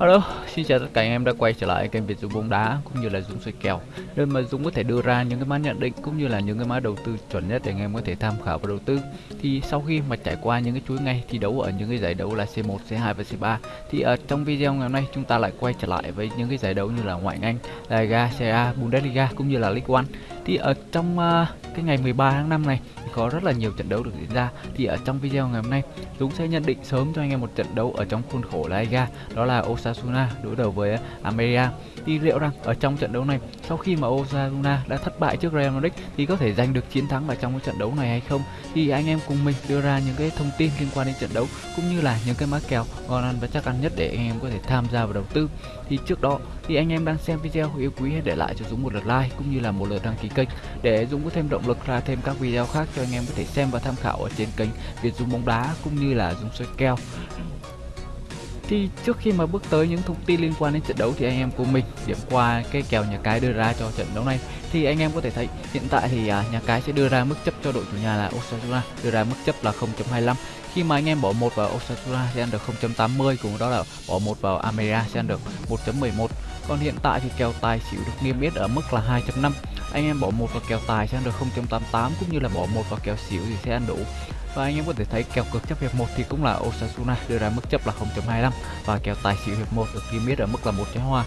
Hello, xin chào tất cả anh em đã quay trở lại kênh Việt Dũng bóng đá cũng như là Dũng soi kèo nơi mà Dũng có thể đưa ra những cái mã nhận định cũng như là những cái mã đầu tư chuẩn nhất để anh em có thể tham khảo và đầu tư. Thì sau khi mà trải qua những cái chuỗi ngày thi đấu ở những cái giải đấu là C1, C2 và C3 thì ở trong video ngày hôm nay chúng ta lại quay trở lại với những cái giải đấu như là ngoại hạng Anh, La Liga, Serie A, Bundesliga cũng như là League One. Thì ở trong uh, cái ngày 13 tháng 5 này có rất là nhiều trận đấu được diễn ra. Thì ở trong video ngày hôm nay Dũng sẽ nhận định sớm cho anh em một trận đấu ở trong khuôn khổ La Liga đó là Osasuna đối đầu với Almeria. Thì liệu rằng ở trong trận đấu này sau khi mà Osasuna đã thất bại trước Real Madrid thì có thể giành được chiến thắng ở trong cái trận đấu này hay không? Thì anh em cùng mình đưa ra những cái thông tin liên quan đến trận đấu cũng như là những cái mã kèo ngon ăn và chắc ăn nhất để anh em có thể tham gia vào đầu tư. Thì trước đó thì anh em đang xem video yêu quý hãy để lại cho Dũng một lượt like cũng như là một lượt đăng ký kênh. Để Dũng có thêm động lực ra thêm các video khác cho anh em có thể xem và tham khảo ở trên kênh Việt Dũng bóng đá cũng như là Dũng soi kèo thì trước khi mà bước tới những thông tin liên quan đến trận đấu thì anh em của mình, điểm qua cái kèo nhà cái đưa ra cho trận đấu này, thì anh em có thể thấy hiện tại thì à, nhà cái sẽ đưa ra mức chấp cho đội chủ nhà là Osasuna, đưa ra mức chấp là 0.25 khi mà anh em bỏ một vào Osasuna sẽ ăn được 0.80 cùng đó là bỏ một vào Ameria sẽ ăn được 1.11 còn hiện tại thì kèo tài xỉu được niêm yết ở mức là 2.5 anh em bỏ một vào kèo tài sẽ ăn được 0.88 cũng như là bỏ một vào kèo xỉu thì sẽ ăn đủ. Và anh em có thể thấy kèo cược chấp hiệp 1 thì cũng là Osasuna đưa ra mức chấp là 0.25 và kèo tài xỉu hiệp 1 được niêm yết ở mức là một trái hoa.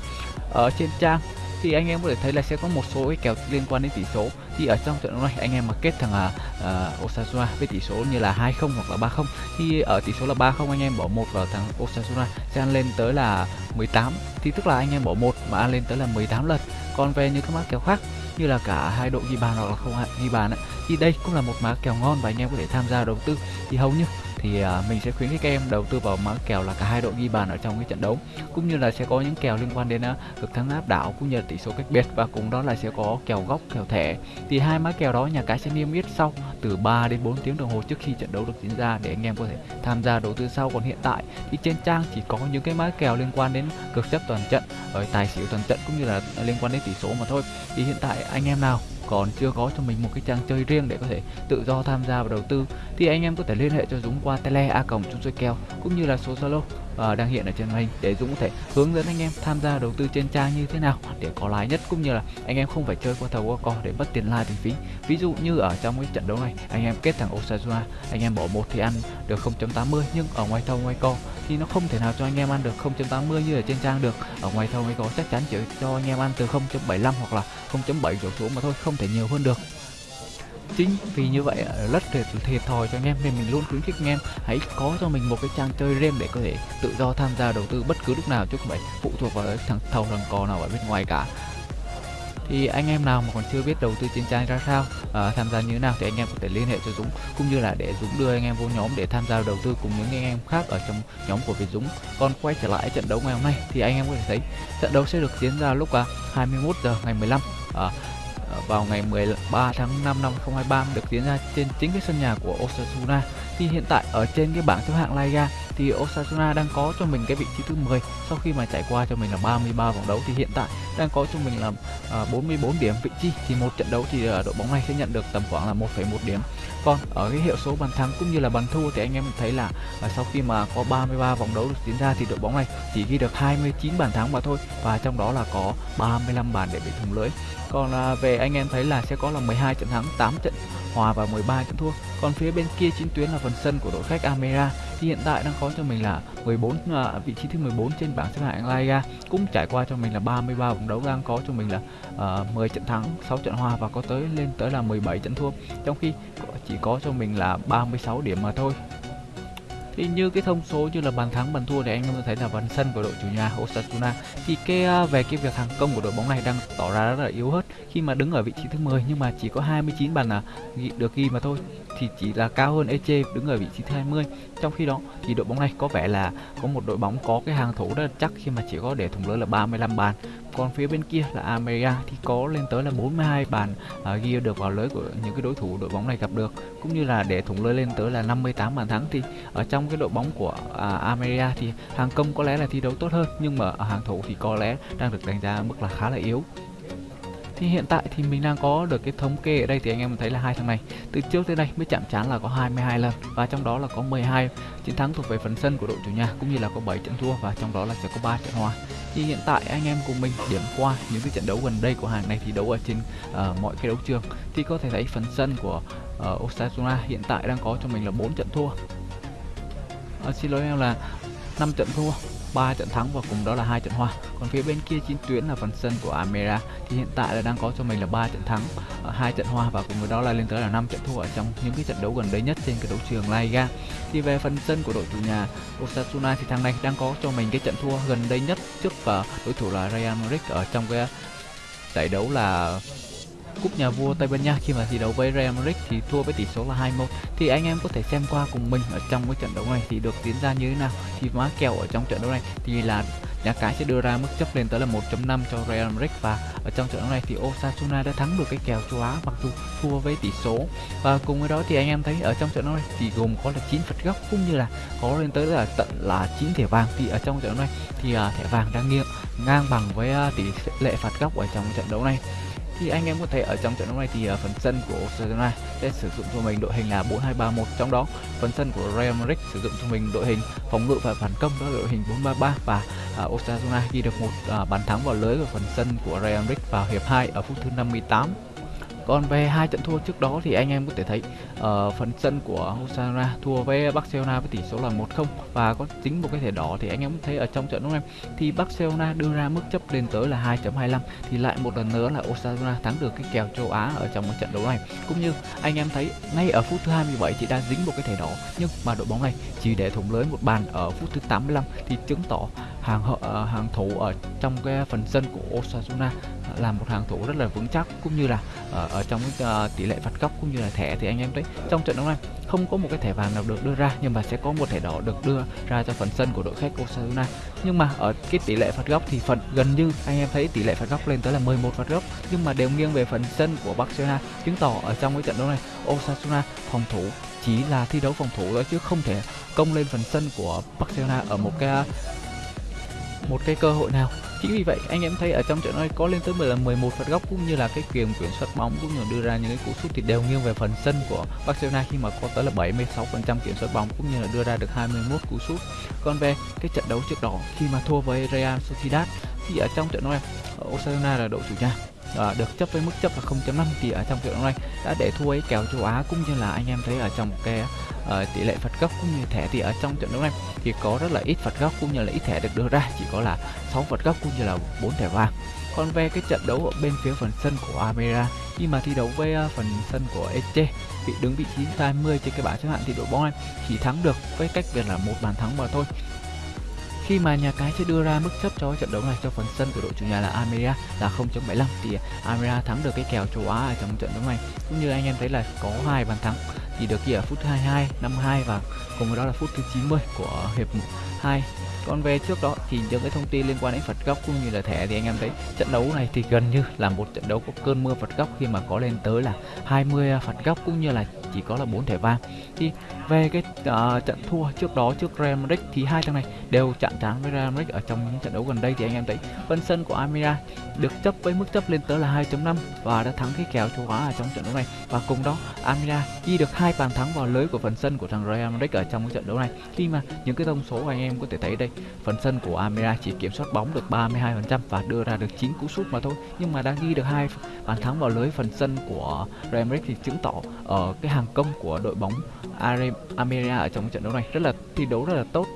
Ở trên trang thì anh em có thể thấy là sẽ có một số cái kèo liên quan đến tỷ số. Thì ở trong trận đấu này anh em mà kết thằng uh, Osasuna với tỷ số như là 20 hoặc là 30 thì ở tỷ số là 30 anh em bỏ một vào thằng Osasuna sẽ ăn lên tới là 18 thì tức là anh em bỏ một mà ăn lên tới là 18 lần. Còn về những cái mã kèo khác như là cả hai đội ghi bàn hoặc là không ghi bàn ấy, thì đây cũng là một mã kèo ngon và anh em có thể tham gia đầu tư. Thì hầu như thì à, mình sẽ khuyến khích các em đầu tư vào mã kèo là cả hai đội ghi bàn ở trong cái trận đấu. Cũng như là sẽ có những kèo liên quan đến à, cực thắng áp đảo cũng như là tỷ số cách biệt và cùng đó là sẽ có kèo góc, kèo thẻ. Thì hai mã kèo đó nhà cái sẽ niêm yết sau từ 3 đến 4 tiếng đồng hồ trước khi trận đấu được diễn ra để anh em có thể tham gia đầu tư sau. Còn hiện tại thì trên trang chỉ có những cái mã kèo liên quan đến cực chấp toàn trận ở tài xỉu toàn trận cũng như là liên quan đến tỷ số mà thôi. Thì hiện tại anh em nào? Còn chưa có cho mình một cái trang chơi riêng để có thể tự do tham gia và đầu tư, thì anh em có thể liên hệ cho Dũng qua tele a còng chung chơi kèo, cũng như là số Zalo uh, đang hiện ở trên màn hình để Dũng có thể hướng dẫn anh em tham gia đầu tư trên trang như thế nào để có lãi nhất cũng như là anh em không phải chơi qua thầu qua cò để mất tiền lai tiền phí. Ví dụ như ở trong cái trận đấu này anh em kết thằng Osasuna anh em bỏ một thì ăn được 0.80 nhưng ở ngoài thầu ngoài co thì nó không thể nào cho anh em ăn được 0.80 như ở trên trang được. Ở ngoài thầu ngoài co chắc chắn chỉ cho anh em ăn từ 0.75 hoặc là 0.7 chỗ số mà thôi không thể nhiều hơn được chính vì như vậy rất thiệt thiệt thòi cho anh em nên mình luôn khuyến khích anh em hãy có cho mình một cái trang chơi game để có thể tự do tham gia đầu tư bất cứ lúc nào chứ không phải phụ thuộc vào thằng thầu thằng cò nào ở bên ngoài cả. Thì anh em nào mà còn chưa biết đầu tư trên trang ra sao à, tham gia như thế nào thì anh em có thể liên hệ cho Dũng cũng như là để Dũng đưa anh em vô nhóm để tham gia đầu tư cùng những anh em khác ở trong nhóm của Việt Dũng. Còn quay trở lại trận đấu ngày hôm nay thì anh em có thể thấy trận đấu sẽ được diễn ra lúc à, 21 giờ ngày 15 à, vào ngày 13 tháng 5 năm 2023 được diễn ra trên chính cái sân nhà của Osasuna. Thì hiện tại ở trên cái bảng xếp hạng La Liga thì Osasuna đang có cho mình cái vị trí thứ 10 sau khi mà trải qua cho mình là 33 vòng đấu thì hiện tại đang có cho mình là à, uh, 44 điểm. Vị trí thì một trận đấu thì uh, đội bóng này sẽ nhận được tầm khoảng là 1,1 điểm. Còn ở cái hiệu số bàn thắng cũng như là bàn thua thì anh em thấy là uh, sau khi mà có 33 vòng đấu được diễn ra thì đội bóng này chỉ ghi được 29 bàn thắng mà thôi và trong đó là có 35 bàn để bị thủng lưới. Còn uh, về anh em thấy là sẽ có là 12 trận thắng 8 trận hòa và 13 trận thua. Còn phía bên kia chính tuyến là phần sân của đội khách Amera thì hiện tại đang có cho mình là 14 à, vị trí thứ 14 trên bảng xếp hạng La Liga. Cũng trải qua cho mình là 33 vòng đấu đang có cho mình là à, uh, 10 trận thắng 6 trận hòa và có tới lên tới là 17 trận thua. Trong khi chỉ có cho mình là 36 điểm mà thôi thì như cái thông số như là bàn thắng bàn thua thì anh em thấy là phần sân của đội chủ nhà Osasuna thì cái à, về cái việc hàng công của đội bóng này đang tỏ ra rất là yếu hết khi mà đứng ở vị trí thứ 10 nhưng mà chỉ có 29 bàn là được ghi mà thôi thì chỉ là cao hơn Eche đứng ở vị trí thứ 20 trong khi đó thì đội bóng này có vẻ là có một đội bóng có cái hàng thủ rất là chắc khi mà chỉ có để thủng lưới là 35 bàn. Còn phía bên kia là America thì có lên tới là 42 bàn à, ghi được vào lưới của những cái đối thủ đội bóng này gặp được cũng như là để thủng lưới lên tới là 58 bàn thắng. Thì ở trong cái đội bóng của à, America thì hàng công có lẽ là thi đấu tốt hơn nhưng mà ở hàng thủ thì có lẽ đang được đánh giá mức là khá là yếu. Thì hiện tại thì mình đang có được cái thống kê ở đây thì anh em thấy là hai thằng này từ trước tới đây mới chạm trán là có 22 lần và trong đó là có 12 chiến thắng thuộc về phần sân của đội chủ nhà cũng như là có 7 trận thua và trong đó là sẽ có 3 trận hòa. Thì hiện tại anh em cùng mình điểm qua những cái trận đấu gần đây của hàng này thì đấu ở trên uh, mọi cái đấu trường thì có thể thấy phần sân của uh, Osasuna hiện tại đang có cho mình là 4 trận thua à, xin lỗi em là 5 trận thua 3 trận thắng và cùng đó là hai trận hòa. Còn phía bên kia chiến tuyến là phần sân của Amera thì hiện tại là đang có cho mình là 3 trận thắng ờ, hai trận hòa và cùng với đó là lên tới là 5 trận thua ở trong những cái trận đấu gần đây nhất trên cái đấu trường La Liga. Thì về phần sân của đội chủ nhà Osasuna thì thằng này đang có cho mình cái trận thua gần đây nhất trước và đối thủ là Real Madrid ở trong cái giải đấu là cúp nhà vua Tây Ban Nha. Khi mà thi đấu với Real Madrid thì thua với tỷ số là 2-1 thì anh em có thể xem qua cùng mình ở trong cái trận đấu này thì được diễn ra như thế nào. Thì má kèo ở trong trận đấu này thì là nhà cái sẽ đưa ra mức chấp lên tới là 1.5 cho Real Madrid. Và ở trong trận đấu này thì Osasuna đã thắng được cái kèo châu Á mặc dù thua với tỷ số. Và cùng với đó thì anh em thấy ở trong trận đấu này thì gồm có là 9 phạt góc cũng như là có lên tới là tận là 9 thẻ vàng. Thì ở trong trận đấu này thì uh, thẻ vàng đang nghiêng ngang bằng với uh, tỷ lệ phạt góc ở trong trận đấu này thì anh em có thể ở trong trận đấu này thì à, phần sân của Barcelona sẽ sử dụng cho mình đội hình là 4231 trong đó phần sân của Real Madrid sử dụng cho mình đội hình phòng ngự và phản công đó là đội hình 433 và uh, Osasuna ghi được một uh, bàn thắng vào lưới ở phần sân của Real Madrid vào hiệp 2 ở phút thứ 58 còn về hai trận thua trước đó thì anh em có thể thấy uh, phần sân của Osasuna thua với Barcelona với tỷ số là 1-0 và có tính một cái thẻ đỏ thì anh em thấy ở trong trận đấu này thì Barcelona đưa ra mức chấp lên tới là 2.25 thì lại một lần nữa là Osasuna thắng được cái kèo châu Á ở trong một trận đấu này. Cũng như anh em thấy ngay ở phút thứ 27 thì đã dính một cái thẻ đỏ nhưng mà đội bóng này chỉ để thủng lưới một bàn ở phút thứ 85 thì chứng tỏ hàng uh, hàng thủ ở trong cái phần sân của Osasuna là một hàng thủ rất là vững chắc cũng như là ở, ở trong uh, tỷ lệ phạt góc cũng như là thẻ thì anh em thấy trong trận đấu này không có một cái thẻ vàng nào được đưa ra nhưng mà sẽ có một thẻ đỏ được đưa ra cho phần sân của đội khách Osasuna. Nhưng mà ở cái tỷ lệ phạt góc thì phần gần như anh em thấy tỷ lệ phạt góc lên tới là 11 phạt góc nhưng mà đều nghiêng về phần sân của Barcelona chứng tỏ ở trong cái trận đấu này Osasuna phòng thủ chỉ là thi đấu phòng thủ thôi chứ không thể công lên phần sân của Barcelona ở một cái một cái cơ hội nào chính vì vậy anh em thấy ở trong trận này có lên tới là 11 phạt góc cũng như là cái quyền kiểm soát bóng cũng như đưa ra những cái cú sút thì đều nghiêng về phần sân của Barcelona khi mà có tới là 76% kiểm soát bóng cũng như là đưa ra được 21 cú sút. Còn về cái trận đấu trước đó khi mà thua với Real Sociedad thì ở trong trận này Osasuna là đội chủ nhà à, được chấp với mức chấp là 0.5 thì ở trong trận đấu này đã để thua ấy kèo châu Á cũng như là anh em thấy ở trong cái uh, tỷ lệ phạt góc cũng như thẻ thì ở trong trận đấu này thì có rất là ít phạt góc cũng như là ít thẻ được đưa ra chỉ có là 6 phạt góc cũng như là 4 thẻ vàng. Còn về cái trận đấu ở bên phía phần sân của Amera khi mà thi đấu với ờ, phần sân của Eche bị đứng vị trí 20 trên cái bảng xếp hạng thì đội bóng này chỉ thắng được với cách biệt là một bàn thắng mà thôi khi mà nhà cái sẽ đưa ra mức chấp cho trận đấu này cho phần sân của đội chủ nhà là Almeria là 0.75 thì Almeria thắng được cái kèo châu Á ở trong trận đấu này. Cũng như anh em thấy là có hai bàn thắng thì được ghi ở phút 22, 52 và cùng với đó là phút thứ 90 của hiệp 2 còn về trước đó thì những cái thông tin liên quan đến phạt góc cũng như là thẻ thì anh em thấy trận đấu này thì gần như là một trận đấu có cơn mưa phạt góc khi mà có lên tới là 20 à, phạt góc cũng như là chỉ có là 4 thẻ vàng. Thì về cái uh, trận thua trước đó trước Real Madrid thì hai thằng này đều chạm trán với Real Madrid ở trong những trận đấu gần đây thì anh em thấy phần sân của Amira được chấp với mức chấp lên tới là 2.5 và đã thắng cái kèo châu Á ở trong trận đấu này. Và cùng đó Amira ghi được hai bàn thắng vào lưới của phần sân của thằng Real Madrid ở trong cái trận đấu này. Khi mà những cái thông số anh em có thể thấy đây phần sân của Amira chỉ kiểm soát bóng được 32% và đưa ra được 9 cú sút mà thôi, nhưng mà đã ghi được hai bàn thắng vào lưới phần sân của Real Madrid thì chứng tỏ ở cái hàng công của đội bóng Amira ở trong trận đấu này rất là thi đấu rất là tốt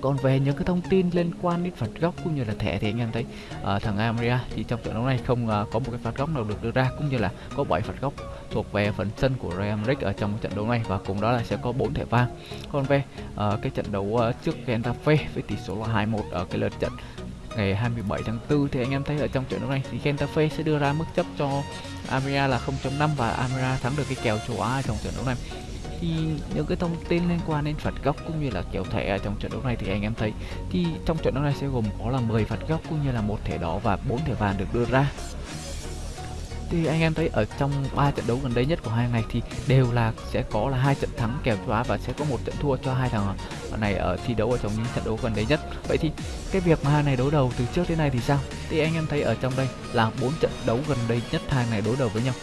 còn về những cái thông tin liên quan đến phạt góc cũng như là thẻ thì anh em thấy uh, thằng Ameria thì trong trận đấu này không uh, có một cái phạt góc nào được đưa ra cũng như là có 7 phạt góc thuộc về phần sân của Real Madrid ở trong trận đấu này và cùng đó là sẽ có 4 thẻ vàng. Còn về uh, cái trận đấu uh, trước Getafe với tỷ số là 2-1 ở cái lượt trận ngày 27 tháng 4 thì anh em thấy ở trong trận đấu này thì Getafe sẽ đưa ra mức chấp cho Amira là 0.5 và Amira thắng được cái kèo châu Á trong trận đấu này thì những cái thông tin liên quan đến phạt góc cũng như là kèo thẻ ở trong trận đấu này thì anh em thấy thì trong trận đấu này sẽ gồm có là 10 phạt góc cũng như là một thẻ đỏ và bốn thẻ vàng được đưa ra. Thì anh em thấy ở trong ba trận đấu gần đây nhất của hai này thì đều là sẽ có là hai trận thắng kèo châu và sẽ có một trận thua cho hai thằng này ở thi đấu ở trong những trận đấu gần đây nhất. Vậy thì cái việc mà hai này đối đầu từ trước đến nay thì sao? Thì anh em thấy ở trong đây là bốn trận đấu gần đây nhất hai này đối đầu với nhau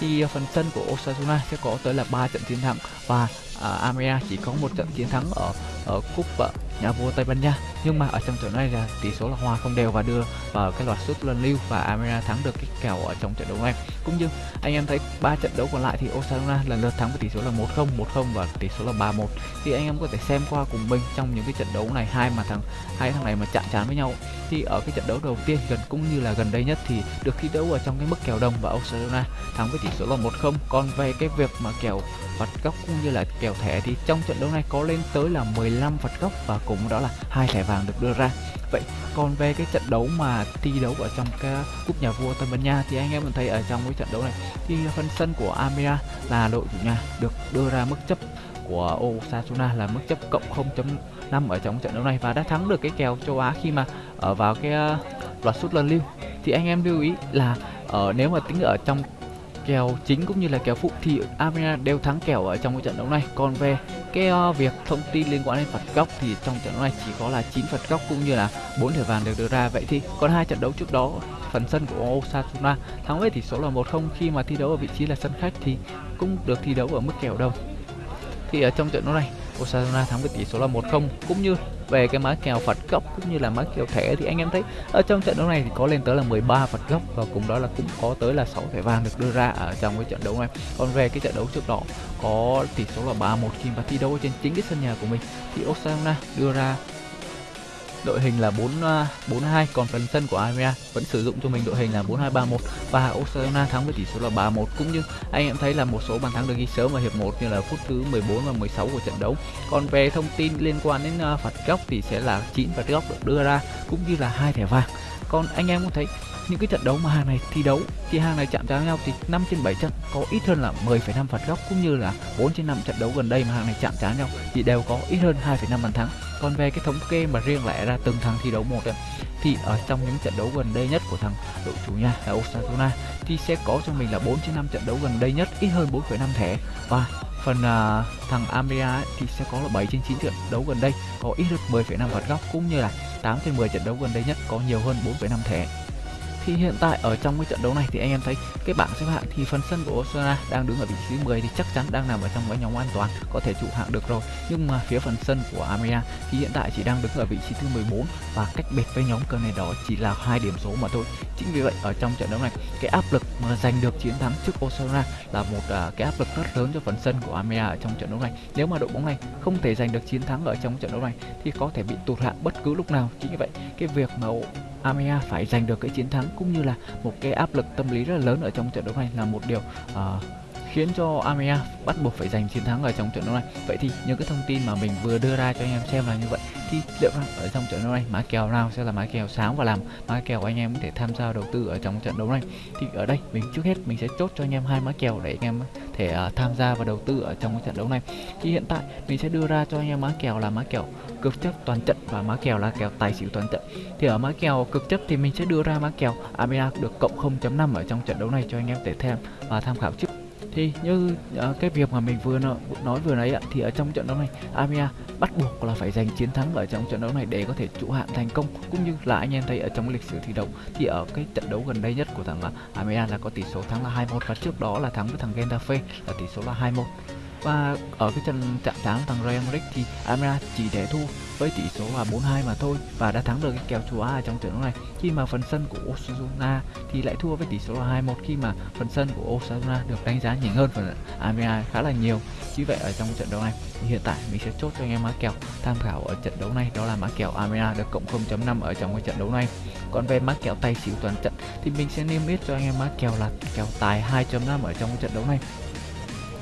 thì phần sân của Osasuna sẽ có tới là 3 trận chiến thắng và à, uh, Amea chỉ có một trận chiến thắng ở ở cúp uh, nhà vua Tây Ban Nha. Nhưng mà ở trong trận này là tỷ số là hòa không đều và đưa vào cái loạt sút luân lưu và amira thắng được cái kèo ở trong trận đấu này. Cũng như anh em thấy ba trận đấu còn lại thì Osasuna lần lượt thắng với tỷ số là 1-0 1-0 và tỷ số là 3-1 thì anh em có thể xem qua cùng mình trong những cái trận đấu này, hai mà thằng, hai thằng này mà chạm trán với nhau. Thì ở cái trận đấu đầu tiên gần cũng như là gần đây nhất thì được thi đấu ở trong cái mức kèo đồng và Osasuna thắng với tỷ số là 1-0 còn về cái việc mà kèo phạt góc cũng như là kèo thẻ thì trong trận đấu này có lên tới là 15 phạt góc và cùng đó là hai thẻ vàng được đưa ra. Vậy còn về cái trận đấu mà thi đấu ở trong cái cúp nhà vua Tây Ban Nha thì anh em mình thấy ở trong cái trận đấu này thì phần sân của Amira là đội chủ nhà được đưa ra mức chấp của Osasuna là mức chấp cộng 0.5 ở trong trận đấu này và đã thắng được cái kèo châu Á khi mà ở vào cái ờ, loạt sút lần lưu. Thì anh em lưu ý là ở nếu mà tính ở trong kèo chính cũng như là kèo phụ thì Armenia đều thắng kèo ở trong cái trận đấu này. Còn về cái uh, việc thông tin liên quan đến phạt góc thì trong trận đấu này chỉ có là 9 phạt góc cũng như là 4 thẻ vàng được đưa ra. Vậy thì còn hai trận đấu trước đó, phần sân của Osasuna thắng với tỷ số là 1-0 khi mà thi đấu ở vị trí là sân khách thì cũng được thi đấu ở mức kèo đồng thì ở trong trận đấu này, Osasuna thắng với tỷ số là 1-0 cũng như về cái má kèo phạt góc cũng như là má kèo thẻ thì anh em thấy, ở trong trận đấu này thì có lên tới là 13 phạt góc và cùng đó là cũng có tới là 6 thẻ vàng được đưa ra ở trong cái trận đấu này. Còn về cái trận đấu trước đó, có tỷ số là 3-1 khi mà thi đấu trên chính cái sân nhà của mình, thì Osasuna đưa ra đội hình là 4 42 à, còn phần sân của Armenia vẫn sử dụng cho mình đội hình là 4231 và Osasuna thắng với tỷ số là 3-1 cũng như anh em thấy là một số bàn thắng được ghi sớm ở hiệp 1 như là phút thứ 14 và 16 của trận đấu. Còn về thông tin liên quan đến à, phạt góc thì sẽ là 9 phạt góc được đưa ra cũng như là hai thẻ vàng. Còn anh em cũng thấy những cái trận đấu mà hàng này thi đấu thì hàng này chạm trán nhau thì 5 trên 7 trận có ít hơn là 10,5 phạt góc cũng như là 4 trên 5 trận đấu gần đây mà hàng này chạm trán nhau thì đều có ít hơn 2,5 bàn thắng còn về cái thống kê mà riêng lẻ ra từng thằng thi đấu một ấy, thì ở trong những trận đấu gần đây nhất của thằng đội chủ nhà là Osasuna thì sẽ có cho mình là 4 trên 5 trận đấu gần đây nhất ít hơn 4,5 thẻ. Và phần uh, thằng Amria thì sẽ có là 7 trên 9 trận đấu gần đây có ít hơn 10,5 phạt góc cũng như là 8 trên 10 trận đấu gần đây nhất có nhiều hơn 4,5 thẻ thì hiện tại ở trong cái trận đấu này thì anh em thấy cái bảng xếp hạng thì phần sân của Osasuna đang đứng ở vị trí 10 thì chắc chắn đang nằm ở trong cái nhóm an toàn có thể trụ hạng được rồi. Nhưng mà phía phần sân của Amia thì hiện tại chỉ đang đứng ở vị trí thứ 14 và cách biệt với nhóm cờ này đó chỉ là hai điểm số mà thôi. Chính vì vậy ở trong trận đấu này cái áp lực mà giành được chiến thắng trước Osasuna là một uh, cái áp lực rất lớn cho phần sân của Amia ở trong trận đấu này. Nếu mà đội bóng này không thể giành được chiến thắng ở trong trận đấu này thì có thể bị tụt hạng bất cứ lúc nào. Chính vì vậy cái việc mà Amea phải giành được cái chiến thắng cũng như là một cái áp lực tâm lý rất là lớn ở trong trận đấu này là một điều uh, khiến cho Armenia bắt buộc phải giành chiến thắng ở trong trận đấu này. Vậy thì những cái thông tin mà mình vừa đưa ra cho anh em xem là như vậy. Thì liệu rằng ở trong trận đấu này mã kèo nào sẽ là mã kèo sáng và làm mã kèo anh em có thể tham gia đầu tư ở trong trận đấu này. Thì ở đây mình trước hết mình sẽ chốt cho anh em hai mã kèo để anh em thể uh, tham gia và đầu tư ở trong trận đấu này. Thì hiện tại mình sẽ đưa ra cho anh em mã kèo là mã kèo cực chấp toàn trận và mã kèo là kèo tài xỉu toàn trận. Thì ở mã kèo cực chấp thì mình sẽ đưa ra mã kèo Amina được cộng 0.5 ở trong trận đấu này cho anh em để thêm và tham khảo trước thì như uh, cái việc mà mình vừa nói, nói vừa nãy ạ thì ở trong trận đấu này Amia bắt buộc là phải giành chiến thắng ở trong trận đấu này để có thể trụ hạng thành công. Cũng như là anh em thấy ở trong lịch sử thi đấu thì ở cái trận đấu gần đây nhất của thằng là Amia là có tỷ số thắng là 2-1 và trước đó là thắng với thằng Getafe là tỷ số là 2-1 và ở cái trận chạm trán thằng Real Madrid thì Amra chỉ để thua với tỷ số là 4-2 mà thôi và đã thắng được cái kèo châu Á ở trong trận đấu này. Khi mà phần sân của Osasuna thì lại thua với tỷ số là 2-1 khi mà phần sân của Osasuna được đánh giá nhỉnh hơn phần Amra khá là nhiều. Như vậy ở trong trận đấu này thì hiện tại mình sẽ chốt cho anh em mã kèo tham khảo ở trận đấu này, đó là mã kèo Amra được cộng 0.5 ở trong cái trận đấu này. Còn về mã kèo tay xỉu toàn trận thì mình sẽ niêm yết cho anh em mã kèo là kèo tài 2.5 ở trong cái trận đấu này.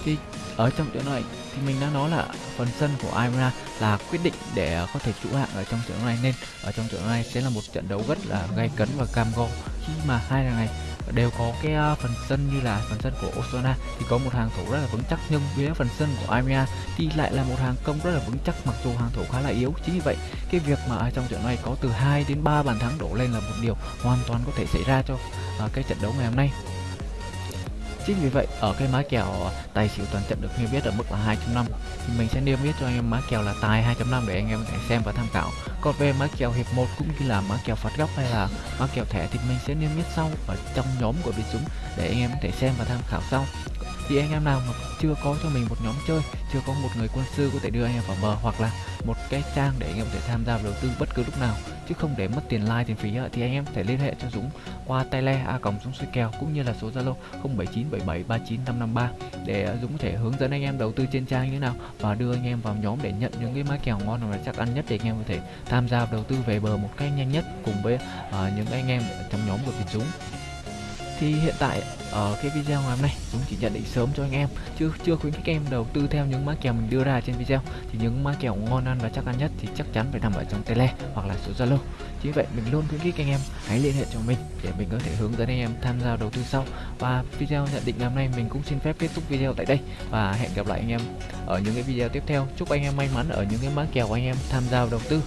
Thì ở trong trận này, thì mình đã nói là phần sân của Imra là quyết định để có thể trụ hạng ở trong trận đấu này, nên ở trong trận đấu này sẽ là một trận đấu rất là gay cấn và cam go. Khi mà hai thằng này đều có cái ờ, phần sân như là phần sân của Osana thì có một hàng thủ rất là vững chắc, nhưng phía phần sân của Imra thì lại là một hàng công rất là vững chắc, mặc dù hàng thủ khá là yếu. Chính vì vậy, cái việc mà ở trong trận này có từ 2 đến 3 bàn thắng đổ lên là một điều hoàn toàn có thể xảy ra cho ờ, cái trận đấu ngày hôm nay chính vì vậy, ở cái má kèo ờ, tài xỉu toàn trận được niêm yết ở mức là 2.5 thì mình sẽ niêm yết cho anh em má kèo là tài 2.5 để anh em có thể xem và tham khảo. Còn về má kèo hiệp 1 cũng như là má kèo phạt góc hay là má kèo thẻ thì mình sẽ niêm yết sau ở trong nhóm của biệt súng để anh em có thể xem và tham khảo sau. Thì anh em nào mà chưa có cho mình một nhóm chơi, chưa có một người quân sư có thể đưa anh em vào bờ hoặc là một cái trang để anh em có thể tham gia đầu tư bất cứ lúc nào chứ không để mất tiền like tiền phí thì anh em có thể liên hệ cho Dũng qua tele a còng Dũng xoay kèo cũng như là số Zalo 0797739553 để à, Dũng có thể hướng dẫn anh em đầu tư trên trang như thế nào và đưa anh em vào nhóm để nhận những cái mã kèo ngon và chắc ăn nhất để anh em có thể tham gia đầu tư về bờ một cách nhanh nhất cùng với uh, những anh em trong nhóm của Việt Dũng thì hiện tại ở cái video ngày hôm nay chúng chỉ nhận định sớm cho anh em, chứ chưa khuyến khích em đầu tư theo những mã kèo mình đưa ra trên video. Thì những mã kèo ngon ăn và chắc ăn nhất thì chắc chắn phải nằm ở trong tele hoặc là số zalo. Chính vậy mình luôn khuyến khích anh em hãy liên hệ cho mình để mình có thể hướng dẫn anh em tham gia đầu tư sau. Và video nhận định ngày hôm nay mình cũng xin phép kết thúc video tại đây. Và hẹn gặp lại anh em ở những cái video tiếp theo. Chúc anh em may mắn ở những cái mã kèo anh em tham gia đầu tư.